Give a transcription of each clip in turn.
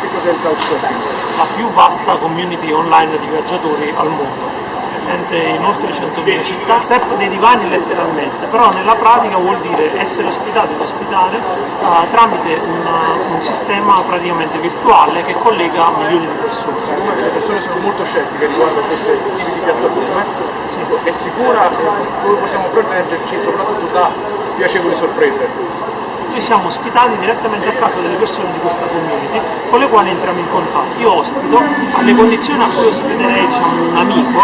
che cos'è il couchsurfing? La più vasta community online di viaggiatori al mondo presente in oltre 100.000 città, surf dei divani letteralmente, però nella pratica vuol dire essere ospitati in ospitale uh, tramite una, un sistema praticamente virtuale che collega milioni di persone. Le persone sono molto scettiche riguardo a queste tipi di piattaforme, sì. è sicura, come possiamo proteggerci soprattutto da piacevoli sorprese? Noi siamo ospitati direttamente a casa delle persone di questa community con le quali entriamo in contatto. Io ospito alle condizioni a cui ospiterei diciamo, un amico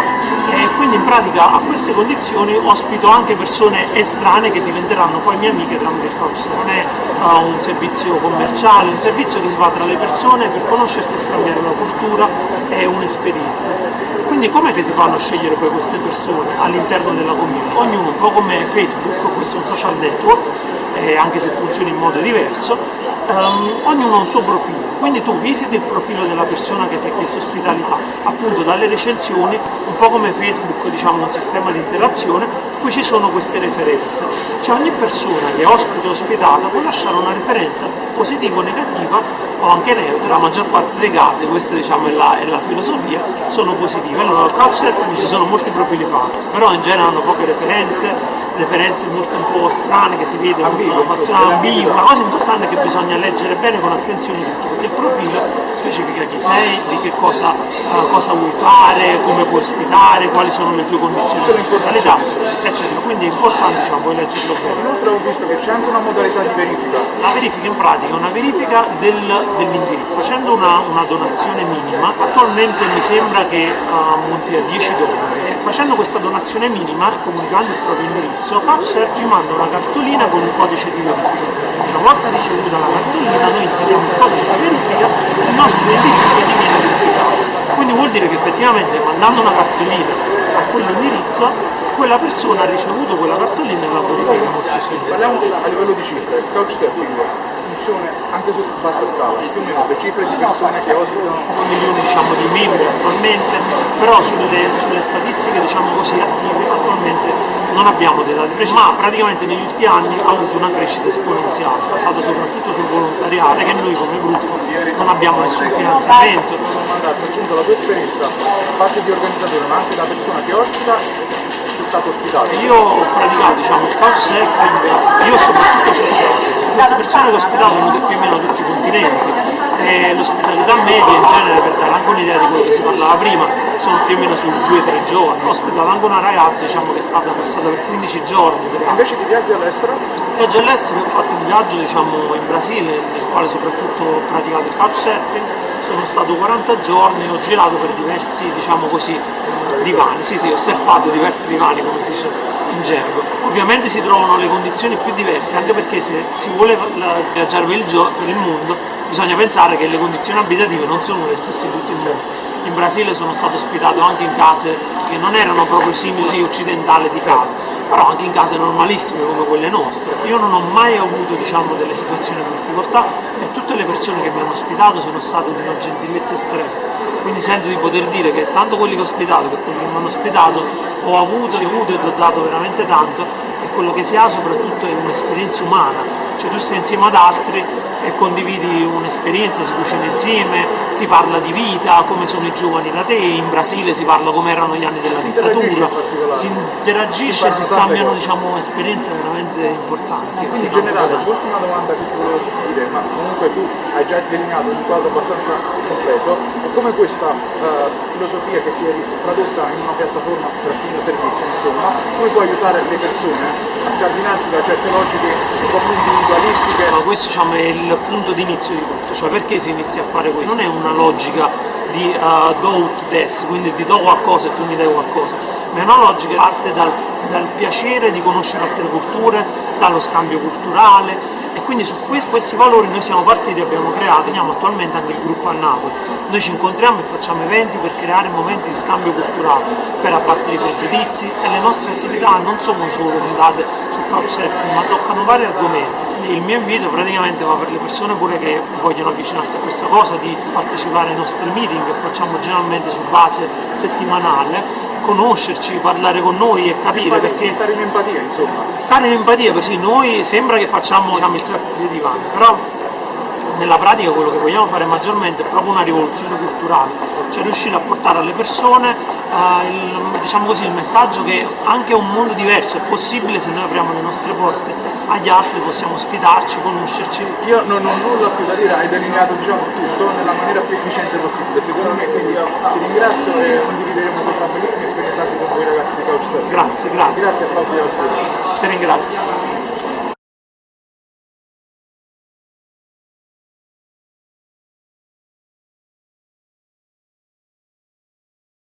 e quindi in pratica a queste condizioni ospito anche persone estranee che diventeranno poi mie amiche tramite il couchsurfing. Non è uh, un servizio commerciale, un servizio che si fa tra le persone per conoscersi e scambiare una cultura e un'esperienza. Quindi com'è che si fanno a scegliere poi queste persone all'interno della community? Ognuno, un po' come Facebook, questo è un social network, eh, anche se funziona in modo diverso, um, ognuno ha un suo profilo, quindi tu visiti il profilo della persona che ti ha chiesto ospitalità, appunto dalle recensioni, un po' come Facebook, diciamo un sistema di interazione, qui ci sono queste referenze. Cioè ogni persona che ospita o ospitata può lasciare una referenza positiva o negativa o anche neutra, la maggior parte dei casi, questa diciamo è la, è la filosofia, sono positive. Allora al Couchsurfing ci sono molti profili falsi, però in genere hanno poche referenze, referenze molto un po' strane che si vede una fazione ambigua, la cosa importante è che bisogna leggere bene con attenzione tutto, perché il profilo specifica chi sei, di che cosa, uh, cosa vuoi fare, come puoi ospitare, quali sono le tue condizioni di ospitalità, eccetera. Quindi è importante diciamo, poi leggerlo bene. Inoltre ho visto che c'è anche una modalità di verifica. La verifica in pratica è una verifica del, dell'indirizzo. Facendo una, una, donazione minima, attualmente mi sembra che uh, monti a 10 dollari. Facendo questa donazione minima, comunicando il proprio indirizzo, Capser ci manda una cartolina con un codice di verifica. Una volta ricevuta la cartolina noi inseriamo il codice di verifica e il nostro indirizzo diviene verificato. Quindi vuol dire che effettivamente mandando una cartolina a quell'indirizzo quella persona ha ricevuto quella cartolina e la verifica molto semplice. Parliamo a livello di cifre, couchsurfing funziona anche su vasta scala, più o meno le cifre di persone che ospitano milioni diciamo, di membri attualmente, però sulle, sulle statistiche diciamo così attive attualmente non abbiamo dei dati precisi, ma praticamente negli ultimi anni ha avuto una crescita esponenziale, basata soprattutto sul volontariato, che noi come gruppo non abbiamo nessun finanziamento. Appunto la tua esperienza, parte di organizzatore ma anche da persona che ospita, sei stato ospitato? Io ho praticato diciamo, il couchsurfing, io soprattutto cercato queste persone ospitato venute più o meno tutti i continenti. E l'ospitalità media in genere per dare anche un'idea di quello che si parlava prima sono più o meno su 2-3 giorni. Ho ospitato anche una ragazza diciamo, che è stata passata per 15 giorni. Invece di viaggi all'estero? viaggio all'estero ho fatto un viaggio diciamo, in Brasile nel quale soprattutto ho praticato il couchsurfing. Sono stato 40 giorni ho girato per diversi diciamo così divani. Sì sì ho surfato diversi divani come si dice in gergo. Ovviamente si trovano le condizioni più diverse, anche perché se si vuole viaggiare per il, per il mondo bisogna pensare che le condizioni abitative non sono le stesse in tutto il mondo. In Brasile sono stato ospitato anche in case che non erano proprio simili occidentali di casa, però anche in case normalissime come quelle nostre. Io non ho mai avuto diciamo, delle situazioni di difficoltà e tutte le persone che mi hanno ospitato sono state di una gentilezza estrema quindi sento di poter dire che tanto quelli che ho ospitato che quelli che mi hanno ospitato ho avuto, ricevuto e ho dato veramente tanto e quello che si ha soprattutto è un'esperienza umana, cioè tu sei insieme ad altri e condividi un'esperienza, si cucina insieme, si parla di vita, come sono i giovani da te, in Brasile si parla come erano gli anni della dittatura, si interagisce, si, si scambiano diciamo, esperienze veramente importanti. Quindi in generale, l'ultima domanda che ti volevo dire, ma comunque tu hai già delineato un quadro abbastanza completo, è come questa uh, filosofia che si è tradotta in una piattaforma per fine servizio, insomma, come può aiutare le persone a scardinarsi da certe logiche un po' più individualistiche? Ma questo diciamo, è il punto di inizio di tutto, cioè perché si inizia a fare questo? Non è una logica di uh, do ut des, quindi ti do qualcosa e tu mi dai qualcosa, ma è una logica che parte dal, dal piacere di conoscere altre culture, dallo scambio culturale, e quindi su questi, questi valori noi siamo partiti abbiamo creato, teniamo attualmente anche il gruppo a Napoli, noi ci incontriamo e facciamo eventi per creare momenti di scambio culturale, per abbattere i pregiudizi e le nostre attività non sono solo centrate su couchsurfing ma toccano vari argomenti. Il mio invito praticamente va per le persone pure che vogliono avvicinarsi a questa cosa di partecipare ai nostri meeting che facciamo generalmente su base settimanale conoscerci, parlare con noi e capire perché... Stare in empatia insomma. Stare in empatia, così noi sembra che facciamo diciamo, il surf di divano, però nella pratica quello che vogliamo fare maggiormente è proprio una rivoluzione culturale, cioè riuscire a portare alle persone eh, il, diciamo così, il messaggio che anche un mondo diverso è possibile se noi apriamo le nostre porte agli altri, possiamo ospitarci, conoscerci. Io non ho nulla più da dire, hai delineato diciamo, tutto nella maniera più efficiente possibile, secondo me, quindi ti ringrazio e condivideremo questa bellissima esperienza anche con voi ragazzi di Couchsurfing. Grazie, grazie. Grazie a Fabio. Ti ringrazio.